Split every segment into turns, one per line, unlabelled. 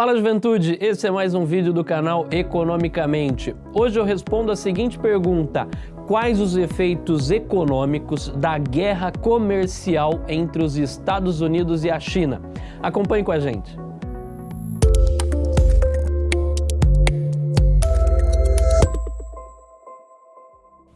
Fala juventude, esse é mais um vídeo do canal Economicamente. Hoje eu respondo a seguinte pergunta, quais os efeitos econômicos da guerra comercial entre os Estados Unidos e a China? Acompanhe com a gente.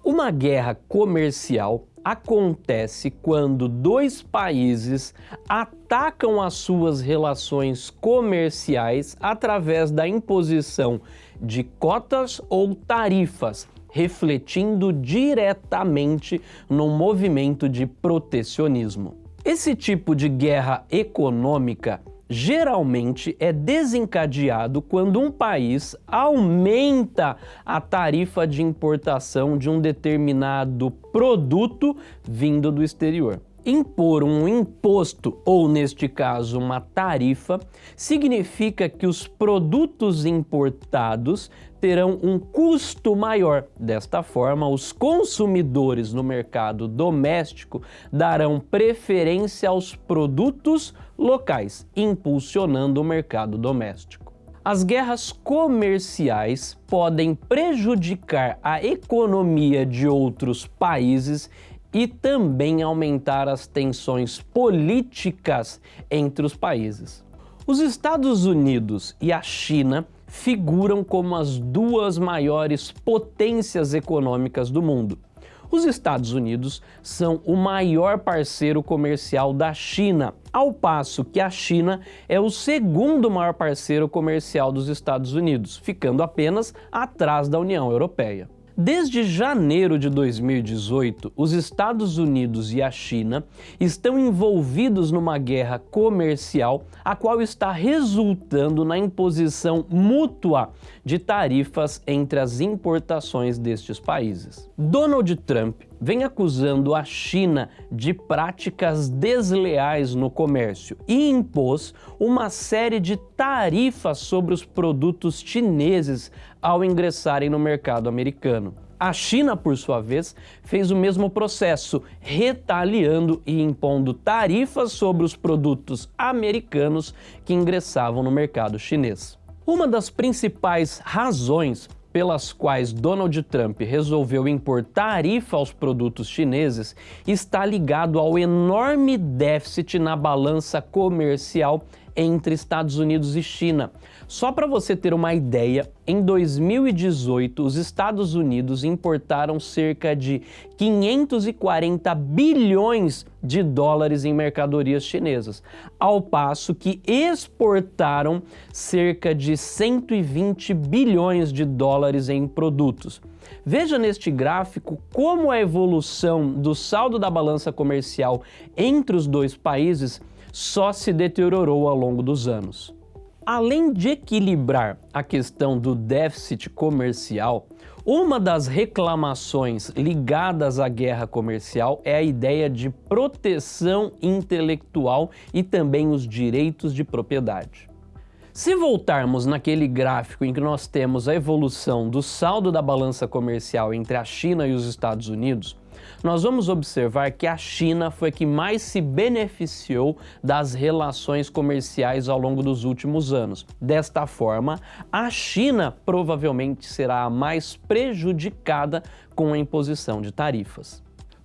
Uma guerra comercial acontece quando dois países atacam as suas relações comerciais através da imposição de cotas ou tarifas, refletindo diretamente no movimento de protecionismo. Esse tipo de guerra econômica geralmente é desencadeado quando um país aumenta a tarifa de importação de um determinado produto vindo do exterior. Impor um imposto, ou neste caso uma tarifa, significa que os produtos importados terão um custo maior. Desta forma, os consumidores no mercado doméstico darão preferência aos produtos locais, impulsionando o mercado doméstico. As guerras comerciais podem prejudicar a economia de outros países e também aumentar as tensões políticas entre os países. Os Estados Unidos e a China figuram como as duas maiores potências econômicas do mundo. Os Estados Unidos são o maior parceiro comercial da China, ao passo que a China é o segundo maior parceiro comercial dos Estados Unidos, ficando apenas atrás da União Europeia. Desde janeiro de 2018, os Estados Unidos e a China estão envolvidos numa guerra comercial, a qual está resultando na imposição mútua de tarifas entre as importações destes países. Donald Trump vem acusando a China de práticas desleais no comércio e impôs uma série de tarifas sobre os produtos chineses ao ingressarem no mercado americano. A China, por sua vez, fez o mesmo processo, retaliando e impondo tarifas sobre os produtos americanos que ingressavam no mercado chinês. Uma das principais razões pelas quais Donald Trump resolveu impor tarifa aos produtos chineses está ligado ao enorme déficit na balança comercial entre Estados Unidos e China. Só para você ter uma ideia, em 2018 os Estados Unidos importaram cerca de 540 bilhões de dólares em mercadorias chinesas, ao passo que exportaram cerca de 120 bilhões de dólares em produtos. Veja neste gráfico como a evolução do saldo da balança comercial entre os dois países só se deteriorou ao longo dos anos. Além de equilibrar a questão do déficit comercial, uma das reclamações ligadas à guerra comercial é a ideia de proteção intelectual e também os direitos de propriedade. Se voltarmos naquele gráfico em que nós temos a evolução do saldo da balança comercial entre a China e os Estados Unidos, nós vamos observar que a China foi que mais se beneficiou das relações comerciais ao longo dos últimos anos. Desta forma, a China provavelmente será a mais prejudicada com a imposição de tarifas.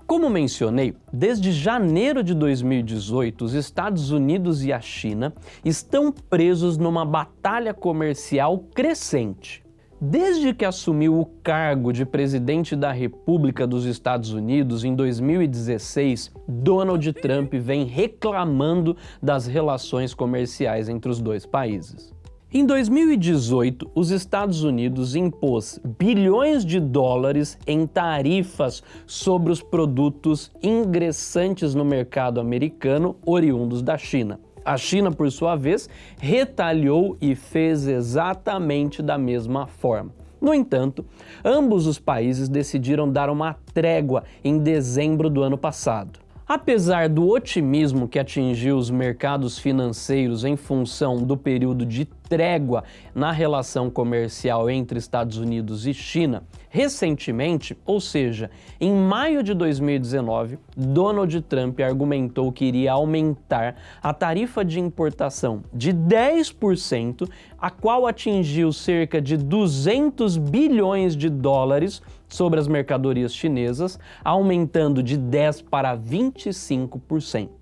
Como mencionei, desde janeiro de 2018, os Estados Unidos e a China estão presos numa batalha comercial crescente. Desde que assumiu o cargo de presidente da República dos Estados Unidos em 2016, Donald Trump vem reclamando das relações comerciais entre os dois países. Em 2018, os Estados Unidos impôs bilhões de dólares em tarifas sobre os produtos ingressantes no mercado americano oriundos da China. A China, por sua vez, retaliou e fez exatamente da mesma forma. No entanto, ambos os países decidiram dar uma trégua em dezembro do ano passado. Apesar do otimismo que atingiu os mercados financeiros em função do período de trégua na relação comercial entre Estados Unidos e China, recentemente, ou seja, em maio de 2019, Donald Trump argumentou que iria aumentar a tarifa de importação de 10%, a qual atingiu cerca de 200 bilhões de dólares sobre as mercadorias chinesas, aumentando de 10 para 25%.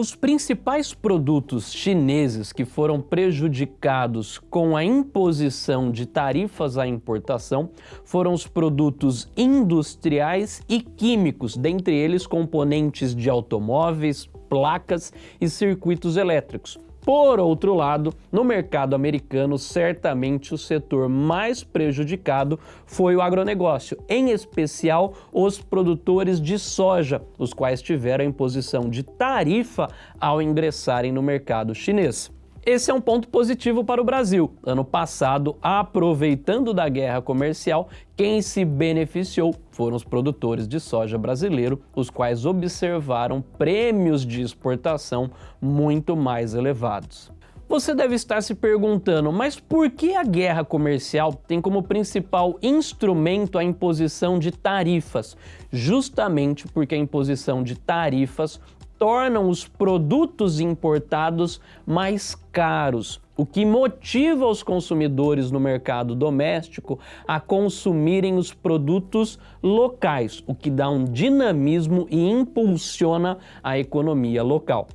Os principais produtos chineses que foram prejudicados com a imposição de tarifas à importação foram os produtos industriais e químicos, dentre eles componentes de automóveis, placas e circuitos elétricos, por outro lado, no mercado americano, certamente o setor mais prejudicado foi o agronegócio, em especial os produtores de soja, os quais tiveram imposição de tarifa ao ingressarem no mercado chinês. Esse é um ponto positivo para o Brasil. Ano passado, aproveitando da guerra comercial, quem se beneficiou foram os produtores de soja brasileiro, os quais observaram prêmios de exportação muito mais elevados. Você deve estar se perguntando, mas por que a guerra comercial tem como principal instrumento a imposição de tarifas? Justamente porque a imposição de tarifas tornam os produtos importados mais caros, o que motiva os consumidores no mercado doméstico a consumirem os produtos locais, o que dá um dinamismo e impulsiona a economia local.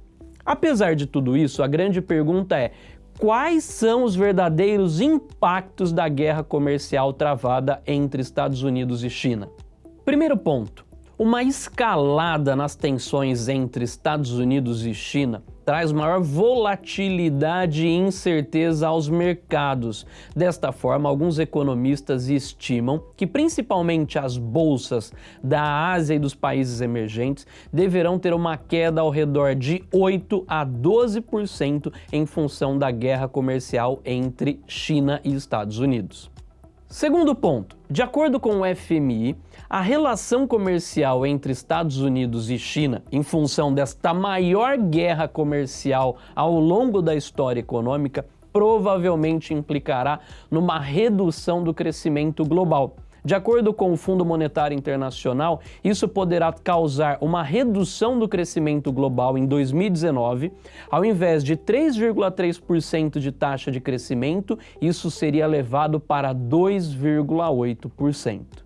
Apesar de tudo isso, a grande pergunta é quais são os verdadeiros impactos da guerra comercial travada entre Estados Unidos e China? Primeiro ponto, uma escalada nas tensões entre Estados Unidos e China traz maior volatilidade e incerteza aos mercados. Desta forma, alguns economistas estimam que principalmente as bolsas da Ásia e dos países emergentes deverão ter uma queda ao redor de 8 a 12% em função da guerra comercial entre China e Estados Unidos. Segundo ponto, de acordo com o FMI, a relação comercial entre Estados Unidos e China, em função desta maior guerra comercial ao longo da história econômica, provavelmente implicará numa redução do crescimento global, de acordo com o Fundo Monetário Internacional, isso poderá causar uma redução do crescimento global em 2019. Ao invés de 3,3% de taxa de crescimento, isso seria levado para 2,8%.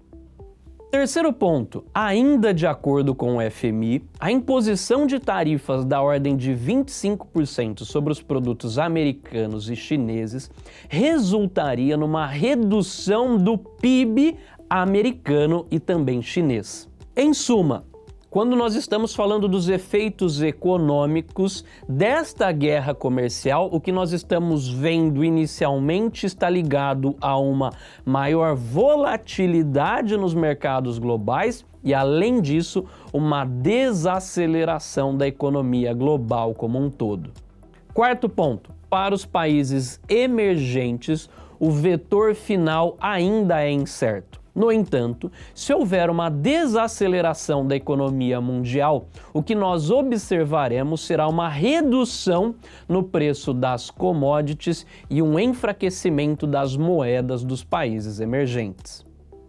Terceiro ponto, ainda de acordo com o FMI, a imposição de tarifas da ordem de 25% sobre os produtos americanos e chineses resultaria numa redução do PIB americano e também chinês. Em suma, quando nós estamos falando dos efeitos econômicos desta guerra comercial, o que nós estamos vendo inicialmente está ligado a uma maior volatilidade nos mercados globais e, além disso, uma desaceleração da economia global como um todo. Quarto ponto, para os países emergentes, o vetor final ainda é incerto. No entanto, se houver uma desaceleração da economia mundial, o que nós observaremos será uma redução no preço das commodities e um enfraquecimento das moedas dos países emergentes.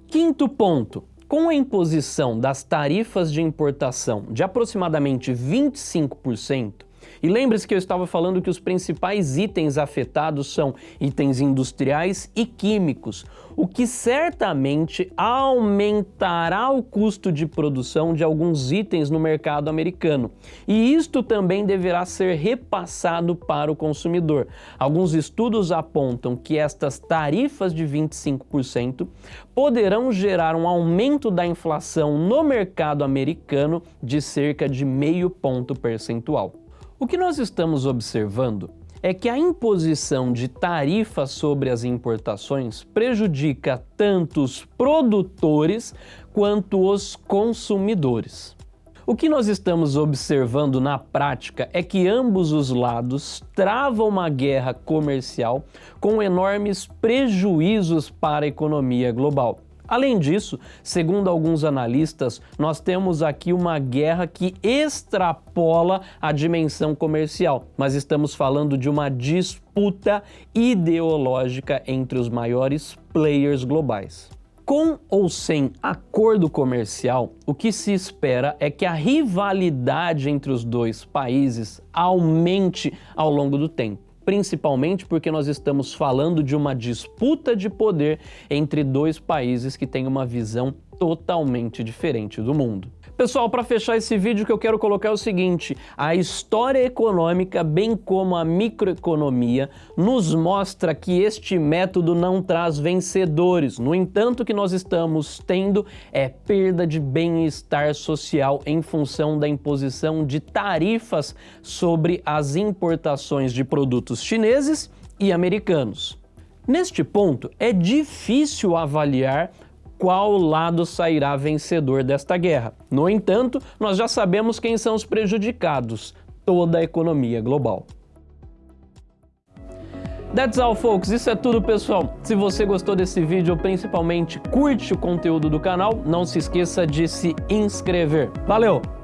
Quinto ponto, com a imposição das tarifas de importação de aproximadamente 25%, e lembre-se que eu estava falando que os principais itens afetados são itens industriais e químicos, o que certamente aumentará o custo de produção de alguns itens no mercado americano. E isto também deverá ser repassado para o consumidor. Alguns estudos apontam que estas tarifas de 25% poderão gerar um aumento da inflação no mercado americano de cerca de meio ponto percentual. O que nós estamos observando é que a imposição de tarifas sobre as importações prejudica tanto os produtores quanto os consumidores. O que nós estamos observando na prática é que ambos os lados travam uma guerra comercial com enormes prejuízos para a economia global. Além disso, segundo alguns analistas, nós temos aqui uma guerra que extrapola a dimensão comercial, mas estamos falando de uma disputa ideológica entre os maiores players globais. Com ou sem acordo comercial, o que se espera é que a rivalidade entre os dois países aumente ao longo do tempo principalmente porque nós estamos falando de uma disputa de poder entre dois países que têm uma visão totalmente diferente do mundo. Pessoal, para fechar esse vídeo, o que eu quero colocar é o seguinte, a história econômica, bem como a microeconomia, nos mostra que este método não traz vencedores. No entanto, o que nós estamos tendo é perda de bem-estar social em função da imposição de tarifas sobre as importações de produtos chineses e americanos. Neste ponto, é difícil avaliar qual lado sairá vencedor desta guerra. No entanto, nós já sabemos quem são os prejudicados, toda a economia global. That's all, folks. Isso é tudo, pessoal. Se você gostou desse vídeo, principalmente curte o conteúdo do canal, não se esqueça de se inscrever. Valeu!